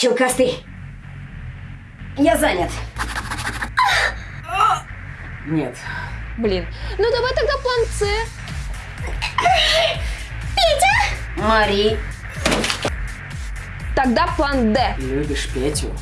Челкастый. Я занят. Нет. Блин, ну давай тогда план С. Мари. Тогда план Д. Любишь Петю?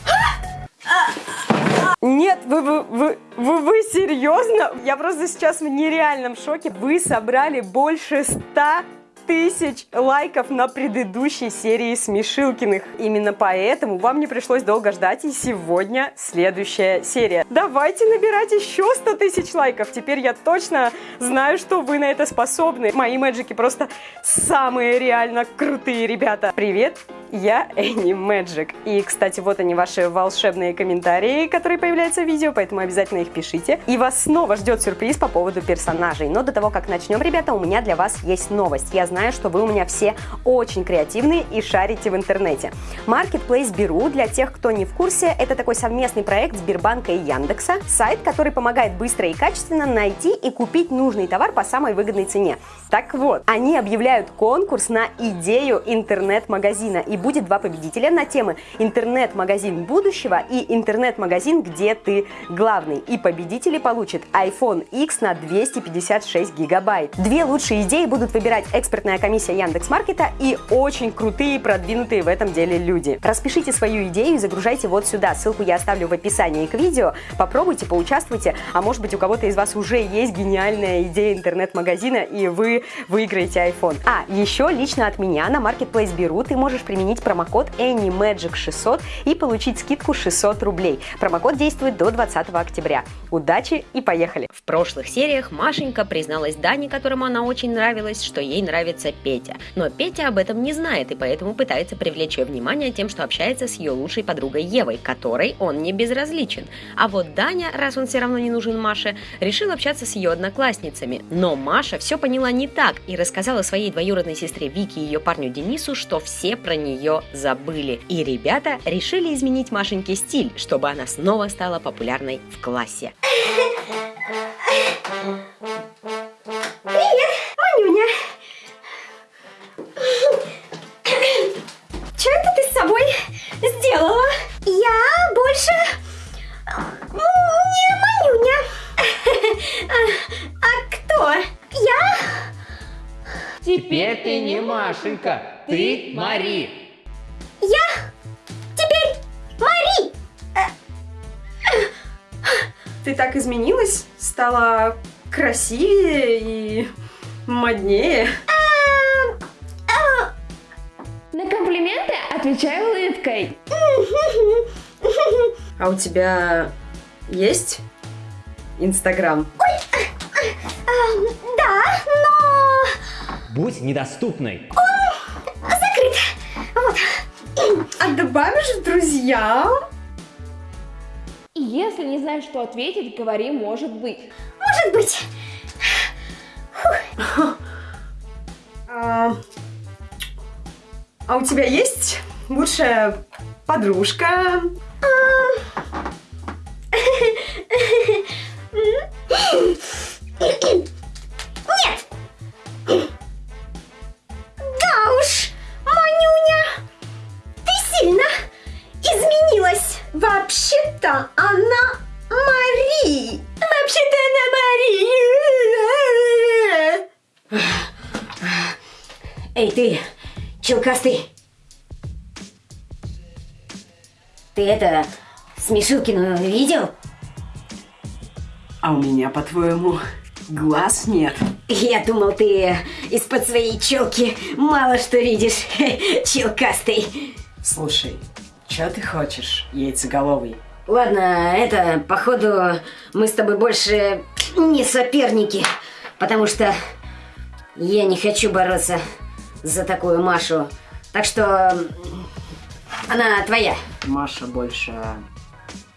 Нет, вы, вы, вы, вы, вы серьезно? Я просто сейчас в нереальном шоке. Вы собрали больше ста тысяч лайков на предыдущей серии Смешилкиных. Именно поэтому вам не пришлось долго ждать, и сегодня следующая серия. Давайте набирать еще 100 тысяч лайков. Теперь я точно знаю, что вы на это способны. Мои мэджики просто самые реально крутые ребята. Привет, я Энни Мэджик. И, кстати, вот они, ваши волшебные комментарии, которые появляются в видео, поэтому обязательно их пишите. И вас снова ждет сюрприз по поводу персонажей. Но до того, как начнем, ребята, у меня для вас есть новость. Я знаю, что вы у меня все очень креативные и шарите в интернете. Marketplace Беру, для тех, кто не в курсе, это такой совместный проект Сбербанка и Яндекса. Сайт, который помогает быстро и качественно найти и купить нужный товар по самой выгодной цене. Так вот, они объявляют конкурс на идею интернет-магазина. И будет два победителя на темы интернет-магазин будущего и интернет-магазин, где ты главный. И победители получат iPhone X на 256 гигабайт. Две лучшие идеи будут выбирать экспертная комиссия Яндекс.Маркета и очень крутые продвинутые в этом деле люди. Распишите свою идею и загружайте вот сюда. Ссылку я оставлю в описании к видео. Попробуйте, поучаствуйте, а может быть у кого-то из вас уже есть гениальная идея интернет-магазина и вы выиграете iPhone. А, еще лично от меня на Marketplace Беру ты можешь применить промокод AnyMagic600 и получить скидку 600 рублей. Промокод действует до 20 октября. Удачи и поехали! В прошлых сериях Машенька призналась Дане, которому она очень нравилась, что ей нравится Петя. Но Петя об этом не знает и поэтому пытается привлечь ее внимание тем, что общается с ее лучшей подругой Евой, которой он не безразличен. А вот Даня, раз он все равно не нужен Маше, решил общаться с ее одноклассницами. Но Маша все поняла не так и рассказала своей двоюродной сестре Вике и ее парню Денису, что все про нее забыли. И ребята решили изменить Машеньке стиль, чтобы она снова стала популярной в классе. Привет, Манюня. Что это ты с собой сделала? Я больше не Манюня. А, а кто? Я? Теперь ты не Машенька, ты Мари. Так изменилась, стала красивее и моднее. На комплименты отвечай улыбкой. А у тебя есть Инстаграм? Да, но Будь недоступной. закрыт. Вот. А добавишь в друзья? Если не знаешь, что ответить, говори «может быть». Может быть. А, а у тебя есть лучшая подружка? Нет. Челкастый. Ты это, Смешилкину видел? А у меня, по-твоему, глаз нет? Я думал, ты из-под своей челки мало что видишь, челкастый. Слушай, что ты хочешь, яйцеголовый? Ладно, это, походу, мы с тобой больше не соперники, потому что я не хочу бороться за такую Машу. Так что она твоя. Маша больше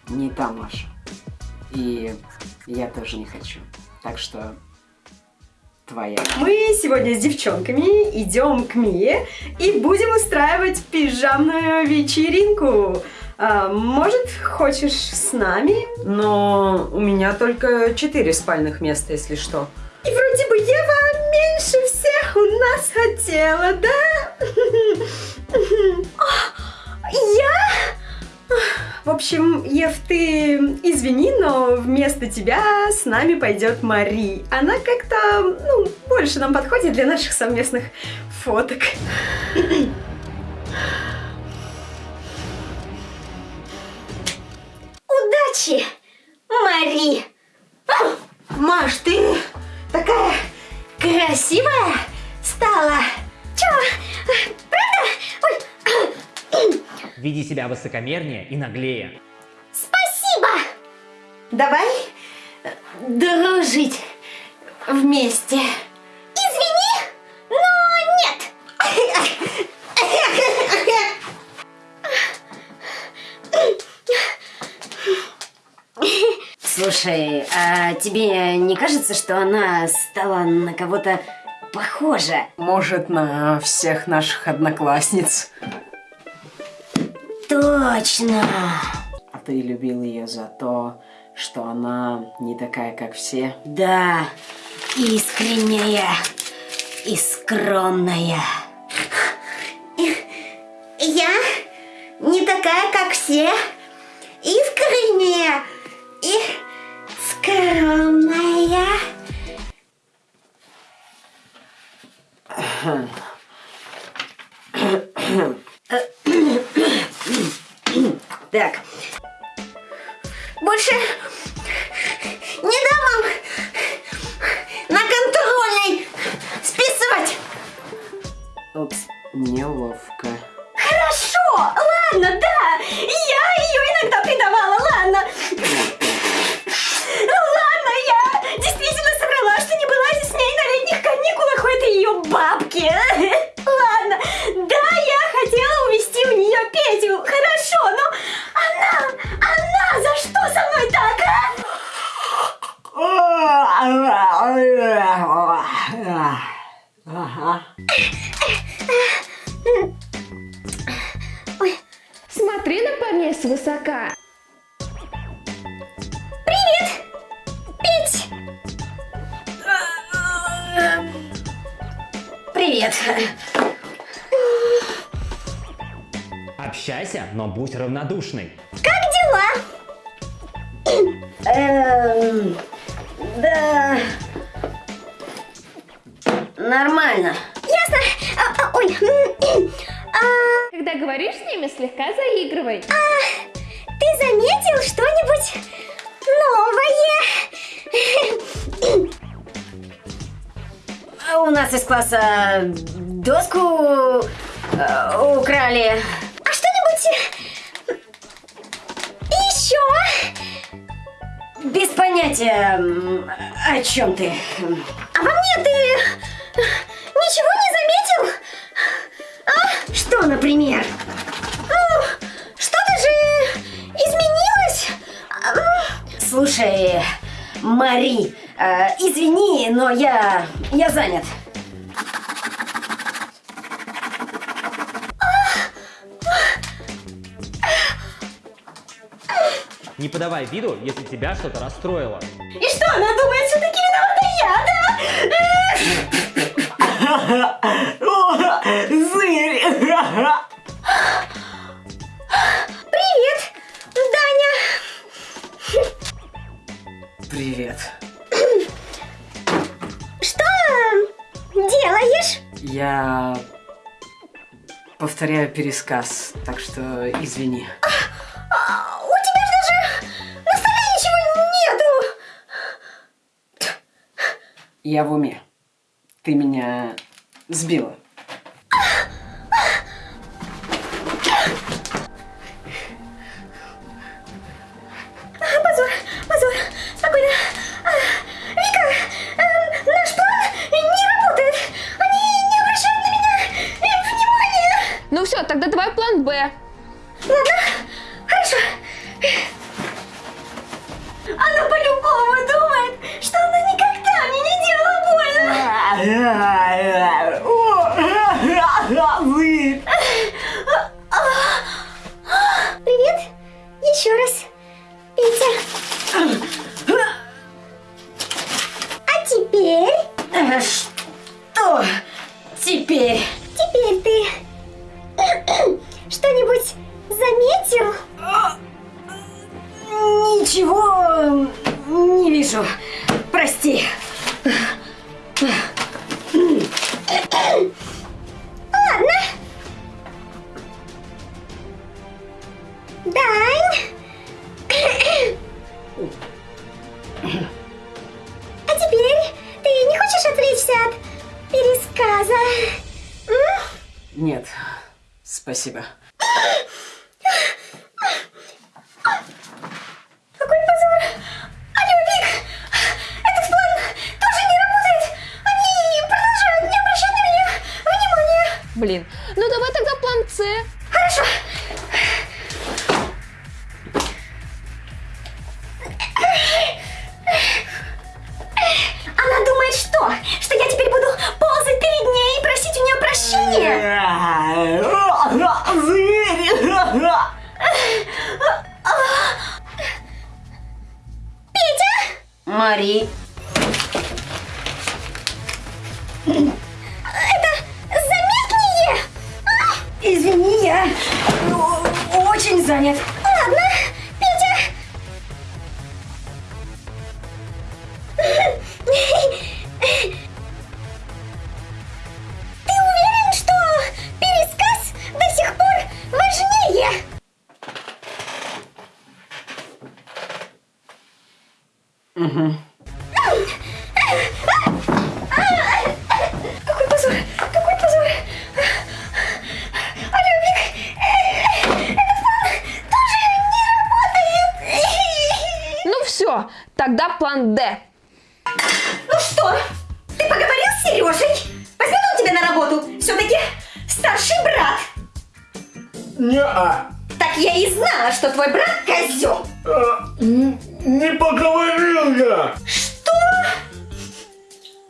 не та Маша. И я тоже не хочу. Так что твоя. Мы сегодня с девчонками идем к Мие и будем устраивать пижамную вечеринку. А, может, хочешь с нами? Но у меня только четыре спальных места, если что. У нас хотела, да? Я? В общем, Ев, ты извини, но вместо тебя с нами пойдет Мари. Она как-то, ну, больше нам подходит для наших совместных фоток. Удачи, Мари! Маш, ты такая Красивая стала! Чё? Правда? Ой, Веди себя высокомернее и наглее. спасибо! Давай дружить вместе. Извини, но нет! Слушай, а тебе не кажется, что она стала на кого-то похожа? Может, на всех наших одноклассниц. Точно! А ты любил ее за то, что она не такая, как все. Да, искренняя и скромная. Я не такая, как все, искренняя и скромная. Так. Больше не дам вам на контрольной списывать. Упс, неловко. Хорошо, ладно, да. cute. Привет. Общайся, но будь равнодушной. Как дела? Эм, да. Нормально. Ясно. А, а, ой. а, Когда говоришь с ними, слегка заигрывай. ты заметил что-нибудь новое? У нас из класса доску э, украли. А что-нибудь еще? Без понятия, о чем ты. А во мне ты ничего не заметил? Что, например? Ну, что-то же изменилось? А, Слушай, Мари, э, извини, но я, я занят. Не подавай виду, если тебя что-то расстроило. И что, она думает, все-таки виновата я, да? повторяю пересказ, так что извини. А, У тебя же даже на столе ничего нету. Я в уме. Ты меня сбила. Все, тогда давай план Б. Ладно, хорошо. Она по-любому думает, что она никогда мне не делала спасибо. Не-а. Так я и знала, что твой брат козел. А, не поговорил я. Что?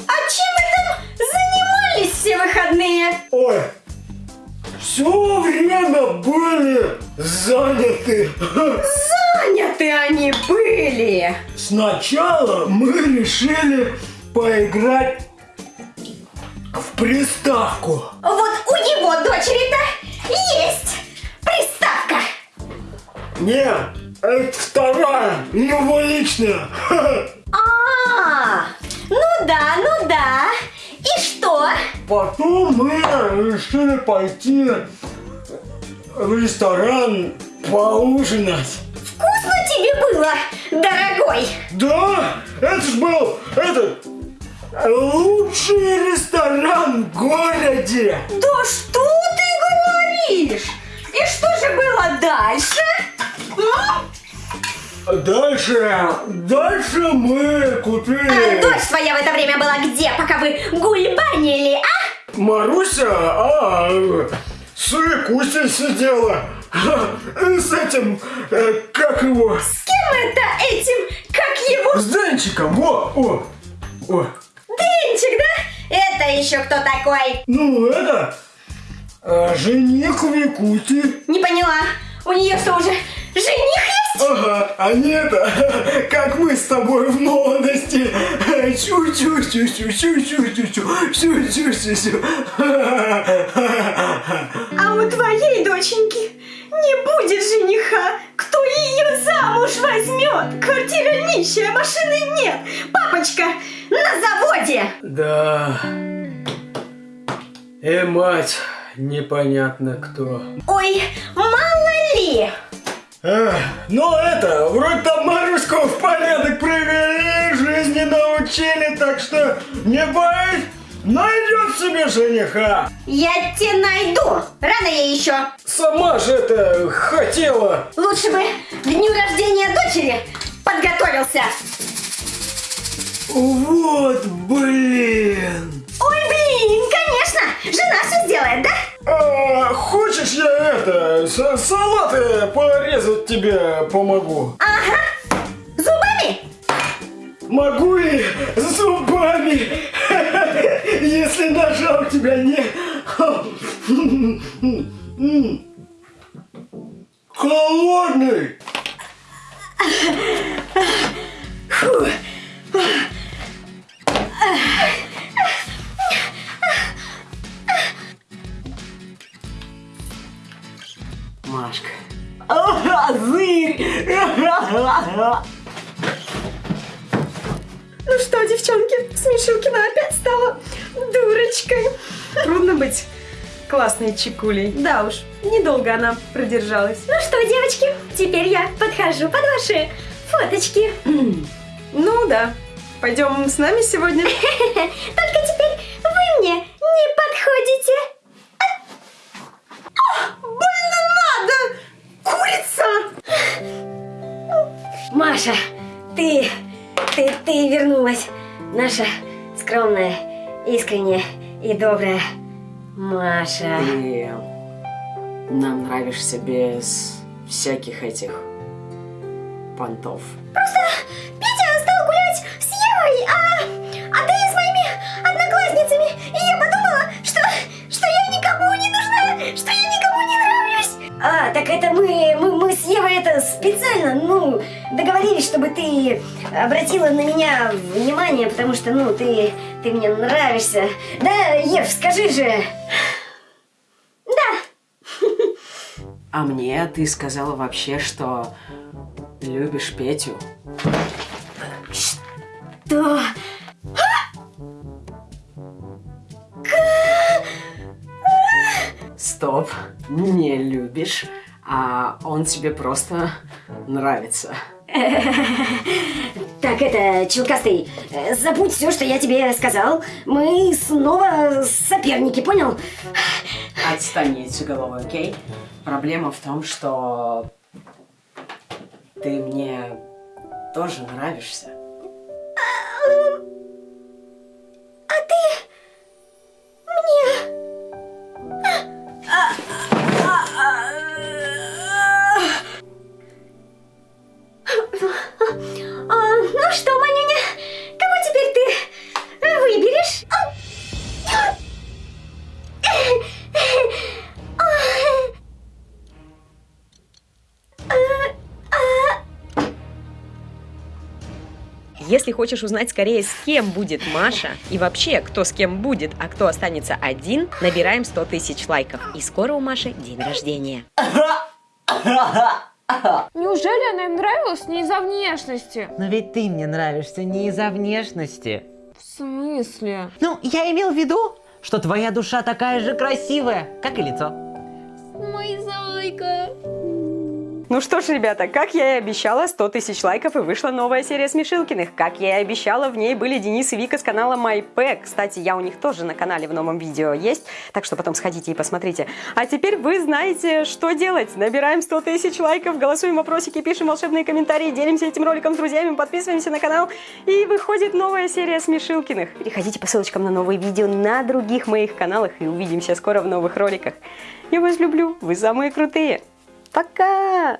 А чем вы там занимались все выходные? Ой, все время были заняты. Заняты они были. Сначала мы решили поиграть в приставку. Вот у его дочери-то Не, это вторая, его личная. А, ну да, ну да. И что? Потом мы решили пойти в ресторан поужинать. Вкусно тебе было, дорогой? Да, это ж был этот лучший ресторан в городе. Да что ты говоришь? И что же было дальше? Дальше, дальше мы А купили дочь твоя в это время была где, пока вы гульбанили, а? Маруся, а с Кустей сидела с этим, э, как его, С кем это этим, как его? с Денчиком, во, о, о. Денчик, да? Это еще кто такой? Ну это э, жених Викути. Не поняла. У нее что, уже жених есть? Ага, а не это, как мы с тобой в молодости. Чу-чу-чу-чу-чу-чу-чу-чу-чу-чу. А у твоей доченьки не будет жениха. Кто ее замуж возьмет? Квартира нищая, машины нет. Папочка на заводе. Да. И мать непонятно кто. Ой, мало ли. Ну это, вроде там Маруску в порядок привели, жизни научили, так что не боись, найдет себе жениха. Я тебя найду. Рано я еще. Сама же это хотела. Лучше бы к дню рождения дочери подготовился. Вот, блин. Ой, блин, конечно. Жена все сделает, да? А, хочешь я это, салаты порезать тебе помогу? Ага. Зубами? Могу и зубами, если ножа у тебя нет. Холодный. Машка. Классной чекулей. Да уж, недолго она продержалась. Ну что, девочки, теперь я подхожу под ваши фоточки. Ну да, пойдем с нами сегодня. Только теперь вы мне не подходите. Надо! Курица! Маша, ты, ты, ты вернулась. Наша скромная, искренняя и добрая Маша. Ты нам нравишься без всяких этих понтов. Петя стал гулять с Евой, а, а ты с моими одноклассницами. И я подумала, что, что я никому не нужна, что я никому не нравлюсь. А, так это мы, мы, мы с Евой это специально, ну, договорились, чтобы ты обратила на меня внимание, потому что, ну, ты, ты мне нравишься. Да, Ев, скажи же. А мне ты сказала вообще, что любишь Петю. Да. Стоп, не любишь, а он тебе просто нравится. Так, это, Челкастый, э, забудь все, что я тебе сказал. Мы снова соперники, понял? Отстань яйцеголовый, окей? Проблема в том, что ты мне тоже нравишься. Если хочешь узнать скорее, с кем будет Маша, и вообще, кто с кем будет, а кто останется один, набираем 100 тысяч лайков. И скоро у Маши день рождения. Неужели она им нравилась не из-за внешности? Но ведь ты мне нравишься не из-за внешности. В смысле? Ну, я имел в виду, что твоя душа такая же красивая, как и лицо. Мой зайка. Ну что ж, ребята, как я и обещала, 100 тысяч лайков и вышла новая серия Смешилкиных. Как я и обещала, в ней были Денис и Вика с канала MyPack. Кстати, я у них тоже на канале в новом видео есть, так что потом сходите и посмотрите. А теперь вы знаете, что делать. Набираем 100 тысяч лайков, голосуем вопросики, пишем волшебные комментарии, делимся этим роликом с друзьями, подписываемся на канал. И выходит новая серия Смешилкиных. Переходите по ссылочкам на новые видео на других моих каналах и увидимся скоро в новых роликах. Я вас люблю, вы самые крутые. Пока!